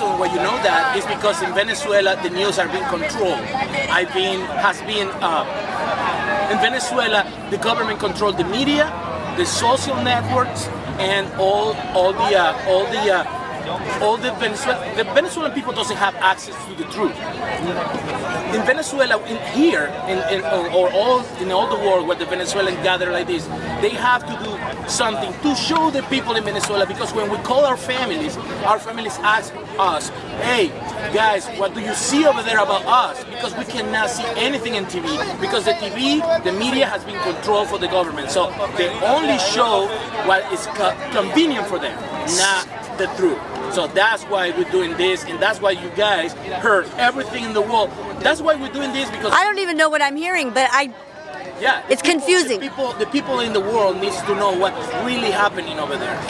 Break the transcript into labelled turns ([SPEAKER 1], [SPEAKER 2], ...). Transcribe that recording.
[SPEAKER 1] reason why you know that is because in Venezuela the news are being controlled. I've been has been uh, in Venezuela the government controlled the media, the social networks, and all all the uh, all the uh, all the Venezuelan the Venezuelan people doesn't have access to the truth. In Venezuela, in here, in, in or all in all the world where the Venezuelans gather like this, they have to do something to show the people in Venezuela because when we call our families, our families ask us, hey guys, what do you see over there about us? Because we cannot see anything in TV because the TV, the media has been controlled for the government. So they only show what is co convenient for them, not the truth. So that's why we're doing this, and that's why you guys heard everything in the world. That's why we're doing this because
[SPEAKER 2] I don't even know what I'm hearing, but I
[SPEAKER 1] yeah,
[SPEAKER 2] It's
[SPEAKER 1] people-
[SPEAKER 2] confusing.
[SPEAKER 1] The people, the people in the world needs to know what's really happening over there.